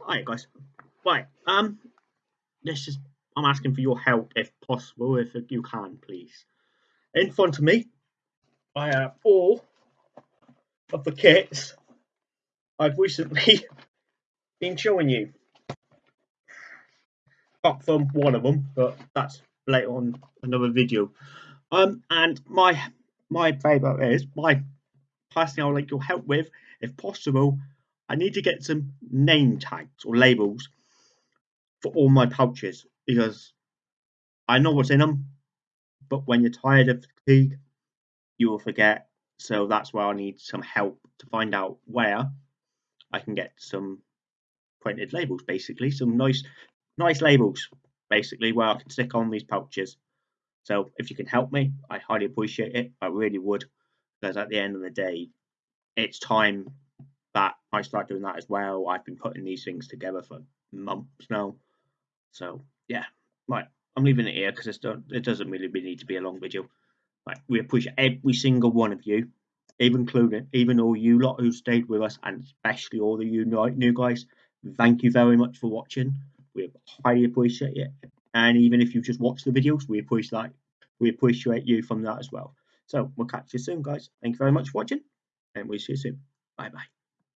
Alright guys. Right, um this is I'm asking for your help if possible, if you can please. In front of me I have all of the kits I've recently been showing you. Apart from one of them, but that's later on another video. Um and my my favourite is my personally I would like your help with, if possible, I need to get some name tags or labels for all my pouches because I know what's in them, but when you're tired of fatigue, you will forget. So that's why I need some help to find out where I can get some printed labels, basically some nice, nice labels, basically where I can stick on these pouches. So if you can help me, I highly appreciate it. I really would, because at the end of the day, it's time that I start doing that as well. I've been putting these things together for months now. So yeah, right. I'm leaving it here because it doesn't really need to be a long video. Right, we appreciate every single one of you, even including even all you lot who stayed with us, and especially all the you new guys. Thank you very much for watching. We highly appreciate it. And even if you just watch the videos, we appreciate we appreciate you from that as well. So we'll catch you soon, guys. Thank you very much for watching, and we'll see you soon. Bye bye.